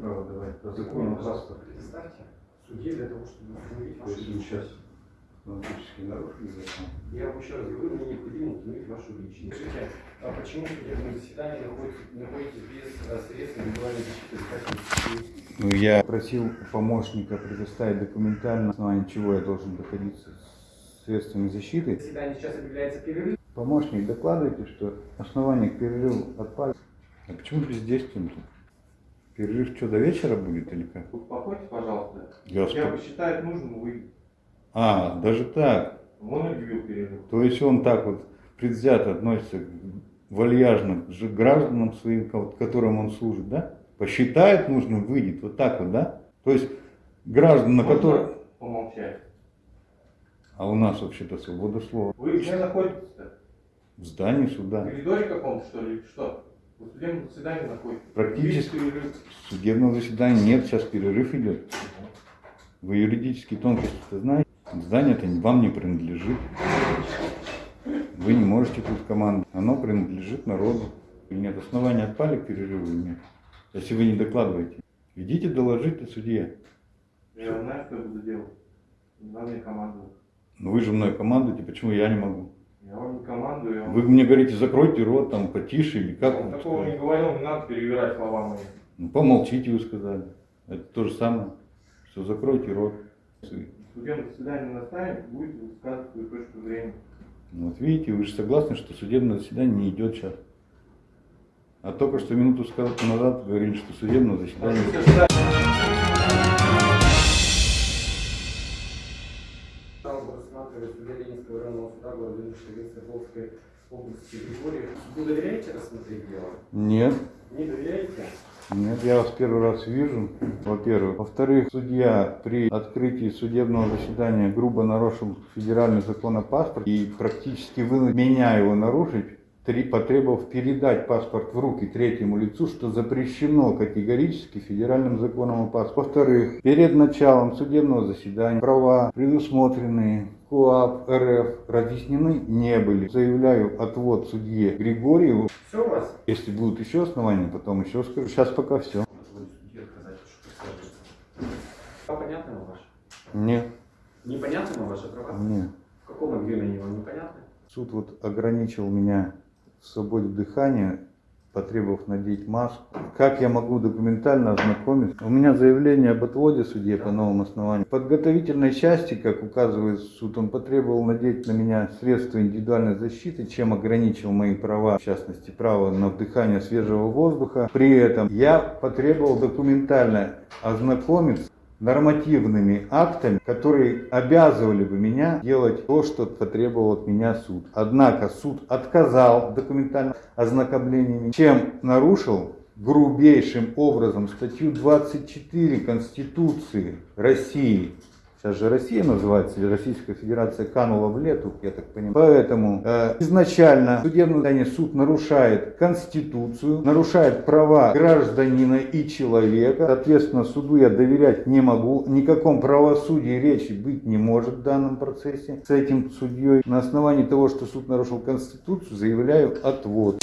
право давать по закону паспорт. Представьте, в суде для того, чтобы установить вашу личность. сейчас фактически нарушили закон. Я вам еще раз говорю, мне необходимо установить вашу личность. Скажите, а почему в судебном заседании находитесь, без э, средств индивидуальной защиты? Ну, я просил помощника предоставить документально, на основании чего я должен доходиться с средствами защиты. Заседание сейчас объявляется перерыв. Помощник, докладывайте, что основание к перерыву отпали. А почему бездействием тут? Перерыв что, до вечера будет или как? Успокойтесь, пожалуйста. Я Я посчитает нужным, вы... А, даже так. Он объявил перерыв. То есть он так вот предвзято относится к- вальяжно к гражданам своим, ко- которым он служит, да? Посчитает нужным, выйдет, вот так вот, да? То есть граждан, на которые... Помолчать. А у нас вообще-то свобода слова. Вы где находитесь-то? В здании В суда. коридоре каком-то, что ли, что? В судебном заседании находитесь? Практически. Судебного заседания нет, сейчас перерыв идет. Вы юридические тонкости-то знаете? Здание-то вам не принадлежит. Вы не можете тут команду. Оно принадлежит народу. И нет основания отпали к перерыву нет? Если вы не докладываете. Идите доложите судье. Я знаю, что я буду делать. Надо командовать. Ну вы же мной командуете, почему я не могу? Я вам не командую. Я вам... Вы мне говорите, закройте рот, там, потише или как вам такого не сказать? говорил, не надо перевирать слова мои. Ну помолчите, вы сказали. Это то же самое, что закройте рот. В судебном заседании наставим, будете высказывать свою точку зрения. Ну, Вот видите, вы же согласны, что судебное заседание не идет сейчас. А только что минуту назад говорили, что судебное заседание... Жалобу рассматривает судья Ленинского районного суда города Нижней Свердловской области Григорьев. Вы доверяете рассмотреть дело? Нет, Не доверяете? нет, я вас первый раз вижу, во-первых. Во-вторых, судья при открытии судебного заседания грубо нарушил федеральный закон о паспорте и практически вынудил меня его нарушить, три- потребовав передать паспорт в руки третьему лицу, что запрещено категорически федеральным законом о паспорте. Во-вторых, перед началом судебного заседания права, предусмотренные КОАП РФ, разъяснены не были. Заявляю отвод судье Григорьеву. Все у вас? Если будут еще основания, потом еще скажу. Сейчас пока все. А понятно ваше? Нет, Непонятно ваши права? нет. В каком объеме вам непонятно? Суд вот ограничил меня в свободе дыхания, потребовав надеть маску. Как я могу документально ознакомиться? У меня заявление об отводе судье по новому основанию. В подготовительной части, как указывает суд, он потребовал надеть на меня средства индивидуальной защиты, чем ограничил мои права, в частности, право на вдыхание свежего воздуха. При этом я потребовал документально ознакомиться нормативными актами, которые обязывали бы меня делать то, что потребовал от меня суд. Однако суд отказал в документальном чем нарушил грубейшим образом статью 24 Конституции России. Сейчас же Россия называется, или Российская Федерация канула в лету, я так понимаю. Поэтому э, изначально судебное здание суд нарушает Конституцию, нарушает права гражданина и человека. Соответственно, суду я доверять не могу. Никаком правосудии речи быть не может в данном процессе с этим судьей. На основании того, что суд нарушил Конституцию, заявляю отвод.